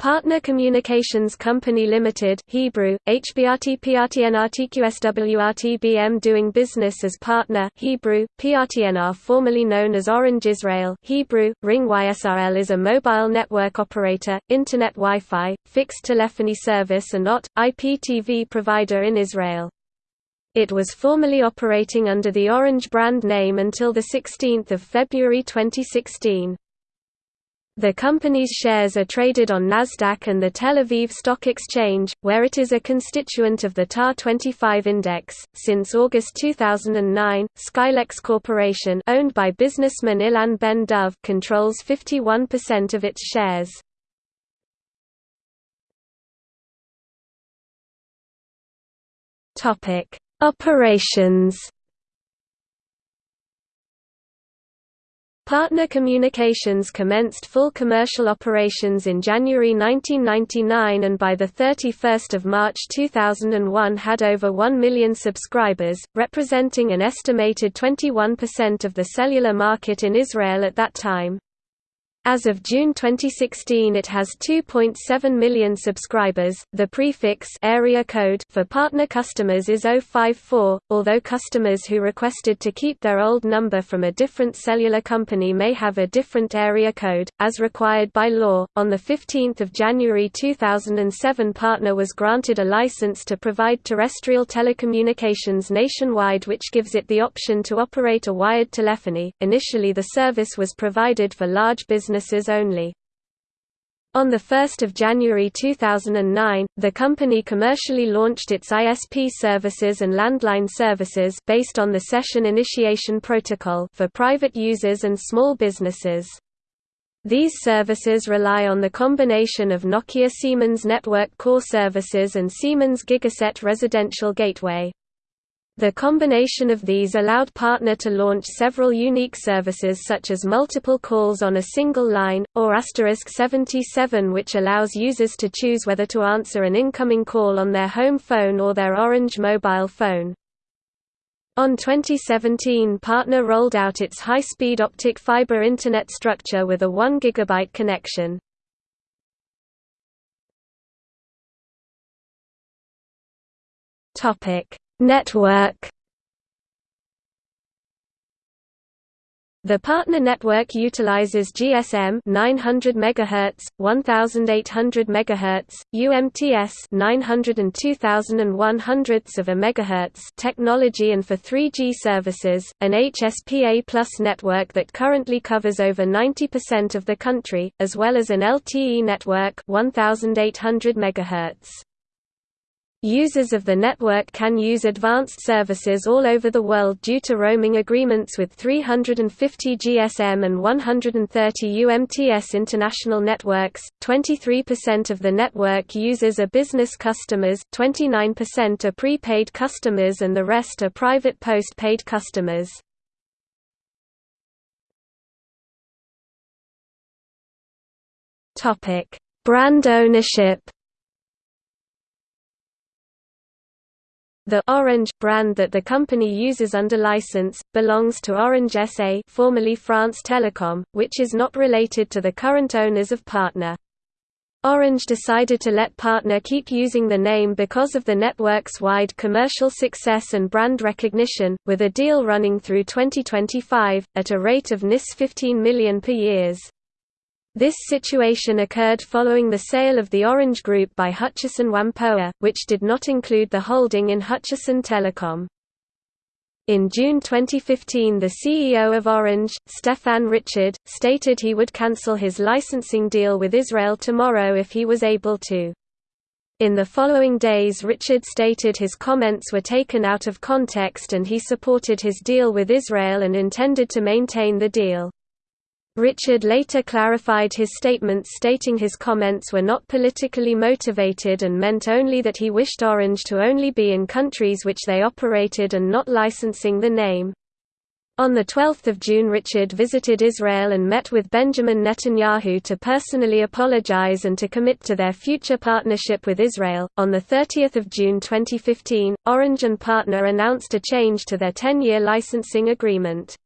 Partner Communications Company Limited Hebrew, HBRT PRTNRTQSWRTBM doing business as partner Hebrew, PRTNR formerly known as Orange Israel Hebrew, Ring YSRL is a mobile network operator, Internet Wi-Fi, fixed telephony service and OT, IPTV provider in Israel. It was formerly operating under the Orange brand name until 16 February 2016. The company's shares are traded on Nasdaq and the Tel Aviv Stock Exchange, where it is a constituent of the TAR 25 index. Since August 2009, Scailex Corporation, owned by businessman Ilan Ben Dov, controls 51% of its shares. Topic: Operations Partner Communications commenced full commercial operations in January 1999 and by 31 March 2001 had over 1 million subscribers, representing an estimated 21% of the cellular market in Israel at that time. As of June 2016 it has 2.7 million subscribers. The prefix area code for partner customers is 054, although customers who requested to keep their old number from a different cellular company may have a different area code as required by law. On the 15th of January 2007 partner was granted a license to provide terrestrial telecommunications nationwide which gives it the option to operate a wired telephony. Initially the service was provided for large business businesses only. On 1 January 2009, the company commercially launched its ISP services and landline services based on the Session Initiation Protocol for private users and small businesses. These services rely on the combination of Nokia Siemens Network Core Services and Siemens Gigaset Residential Gateway. The combination of these allowed Partner to launch several unique services such as multiple calls on a single line, or asterisk 77 which allows users to choose whether to answer an incoming call on their home phone or their Orange mobile phone. On 2017 Partner rolled out its high-speed optic fiber Internet structure with a 1 GB connection. Topic Network The partner network utilizes GSM 900 MHz, 1800 MHz, UMTS 900 and 2100 of a megahertz technology and for 3G services, an HSPA Plus network that currently covers over 90% of the country, as well as an LTE network 1800 MHz. Users of the network can use advanced services all over the world due to roaming agreements with 350 GSM and 130 UMTS international networks. 23% of the network users are business customers, 29% are prepaid customers, and the rest are private post-paid customers. Topic: Brand ownership. The Orange brand that the company uses under license, belongs to Orange SA formerly France Telecom, which is not related to the current owners of Partner. Orange decided to let Partner keep using the name because of the network's wide commercial success and brand recognition, with a deal running through 2025, at a rate of NIS 15 million per years. This situation occurred following the sale of the Orange Group by Hutchison Whampoa, which did not include the holding in Hutchison Telecom. In June 2015 the CEO of Orange, Stéphane Richard, stated he would cancel his licensing deal with Israel tomorrow if he was able to. In the following days Richard stated his comments were taken out of context and he supported his deal with Israel and intended to maintain the deal. Richard later clarified his statements stating his comments were not politically motivated and meant only that he wished Orange to only be in countries which they operated and not licensing the name. On 12 June Richard visited Israel and met with Benjamin Netanyahu to personally apologize and to commit to their future partnership with Israel. On 30 June 2015, Orange and Partner announced a change to their 10-year licensing agreement.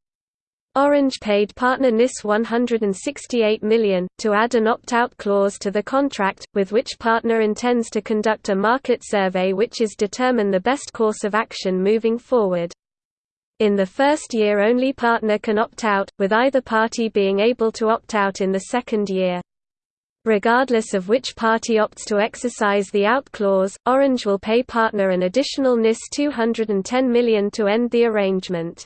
Orange paid partner NIS 168 million, to add an opt-out clause to the contract, with which partner intends to conduct a market survey which is determine the best course of action moving forward. In the first year only partner can opt out, with either party being able to opt out in the second year. Regardless of which party opts to exercise the out clause, Orange will pay partner an additional NIS 210 million to end the arrangement.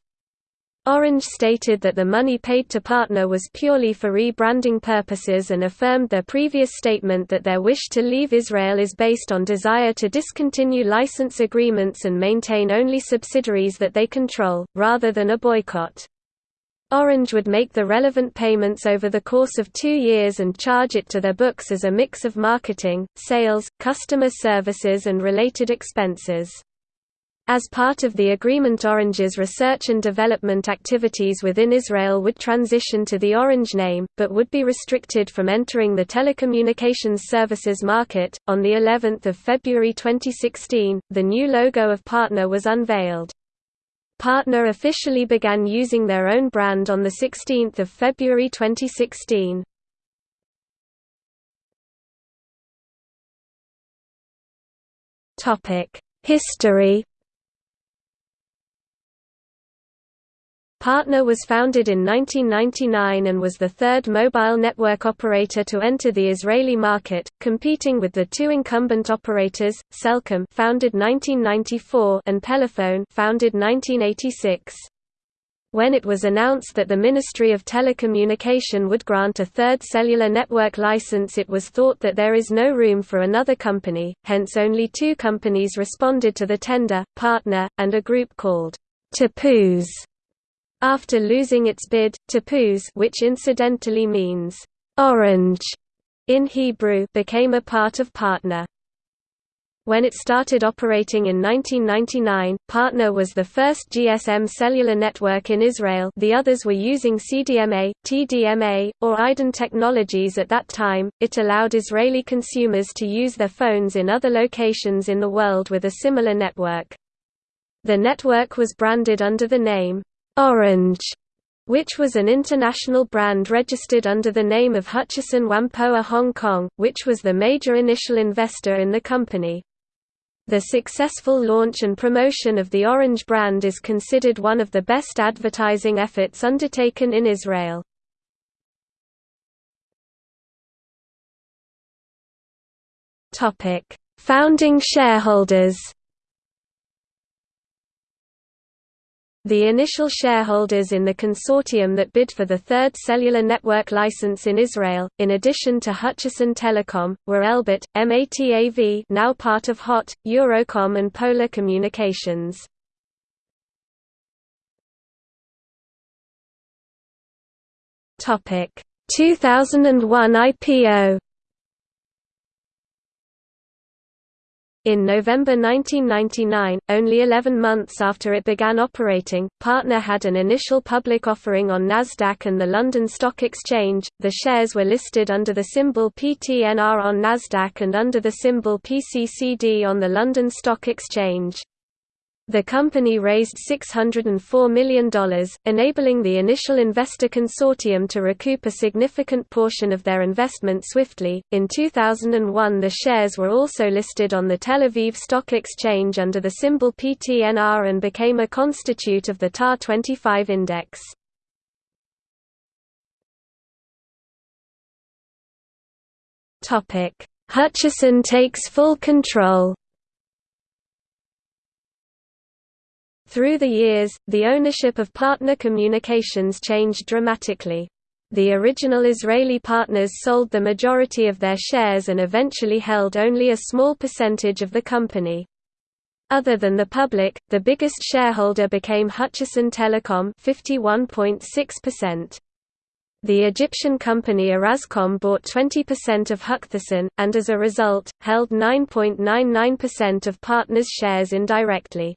Orange stated that the money paid to Partner was purely for rebranding purposes and affirmed their previous statement that their wish to leave Israel is based on desire to discontinue license agreements and maintain only subsidiaries that they control, rather than a boycott. Orange would make the relevant payments over the course of two years and charge it to their books as a mix of marketing, sales, customer services and related expenses. As part of the agreement Orange's research and development activities within Israel would transition to the Orange name, but would be restricted from entering the telecommunications services market. On the 11th of February 2016, the new logo of Partner was unveiled. Partner officially began using their own brand on the 16th of February 2016. Topic: History Partner was founded in 1999 and was the third mobile network operator to enter the Israeli market, competing with the two incumbent operators, Cellcom founded 1994 and Pelephone founded 1986. When it was announced that the Ministry of Telecommunication would grant a third cellular network license it was thought that there is no room for another company, hence only two companies responded to the tender, Partner, and a group called Tapuz after losing its bid, Tapuz which incidentally means, "'orange' in Hebrew became a part of Partner. When it started operating in 1999, Partner was the first GSM cellular network in Israel the others were using CDMA, TDMA, or IDEN technologies at that time. It allowed Israeli consumers to use their phones in other locations in the world with a similar network. The network was branded under the name, Orange, which was an international brand registered under the name of Hutchison Whampoa Hong Kong, which was the major initial investor in the company. The successful launch and promotion of the Orange brand is considered one of the best advertising efforts undertaken in Israel. Founding shareholders The initial shareholders in the consortium that bid for the third cellular network license in Israel, in addition to Hutchison Telecom, were Elbit, MATAV now part of HOT, Eurocom and Polar Communications. Topic 2001 IPO In November 1999, only 11 months after it began operating, Partner had an initial public offering on Nasdaq and the London Stock Exchange. The shares were listed under the symbol PTNR on Nasdaq and under the symbol PCCD on the London Stock Exchange. The company raised $604 million, enabling the initial investor consortium to recoup a significant portion of their investment swiftly. In 2001, the shares were also listed on the Tel Aviv Stock Exchange under the symbol PTNR and became a constitute of the TAR 25 index. Hutchison takes full control Through the years, the ownership of partner communications changed dramatically. The original Israeli partners sold the majority of their shares and eventually held only a small percentage of the company. Other than the public, the biggest shareholder became Hutchison Telecom 51.6%. The Egyptian company Orascom bought 20% of Hutchison, and as a result, held 9.99% of partners' shares indirectly.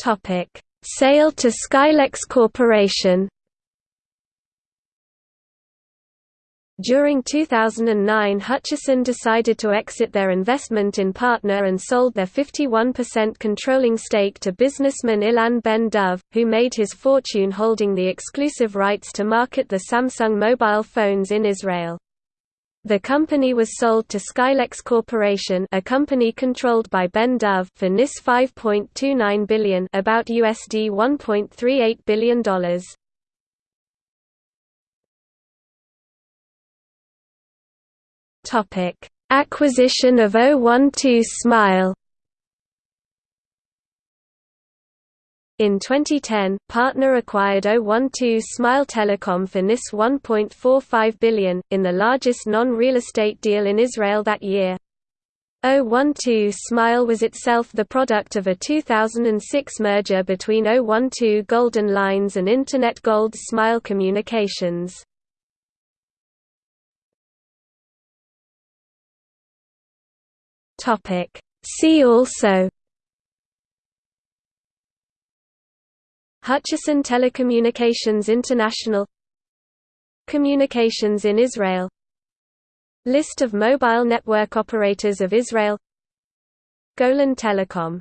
Topic: Sale to Scailex Corporation. During 2009 Hutchison decided to exit their investment in Partner and sold their 51% controlling stake to businessman Ilan Ben Dov, who made his fortune holding the exclusive rights to market the Samsung mobile phones in Israel. The company was sold to Scailex Corporation, a company controlled by Ben Dov, for NIS 5.29 billion, about USD 1.38 billion dollars. Topic: Acquisition of 012 Smile. In 2010, Partner acquired 012 Smile Telecom for NIS 1.45 billion, in the largest non-real estate deal in Israel that year. 012 Smile was itself the product of a 2006 merger between 012 Golden Lines and Internet Gold Smile Communications. See also Hutchison Telecommunications International Communications in Israel List of mobile network operators of Israel Golan Telecom